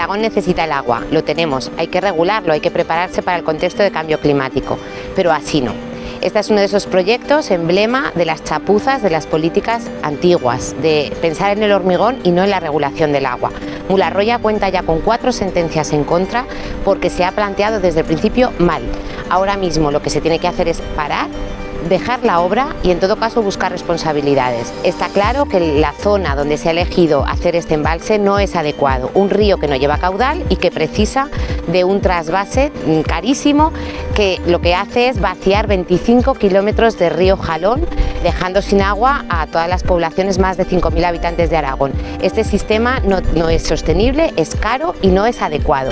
Aragón necesita el agua, lo tenemos, hay que regularlo, hay que prepararse para el contexto de cambio climático, pero así no. Este es uno de esos proyectos emblema de las chapuzas de las políticas antiguas, de pensar en el hormigón y no en la regulación del agua. Mularroya cuenta ya con cuatro sentencias en contra porque se ha planteado desde el principio mal. Ahora mismo lo que se tiene que hacer es parar dejar la obra y en todo caso buscar responsabilidades. Está claro que la zona donde se ha elegido hacer este embalse no es adecuado, un río que no lleva caudal y que precisa de un trasvase carísimo que lo que hace es vaciar 25 kilómetros de río Jalón dejando sin agua a todas las poblaciones más de 5.000 habitantes de Aragón. Este sistema no es sostenible, es caro y no es adecuado.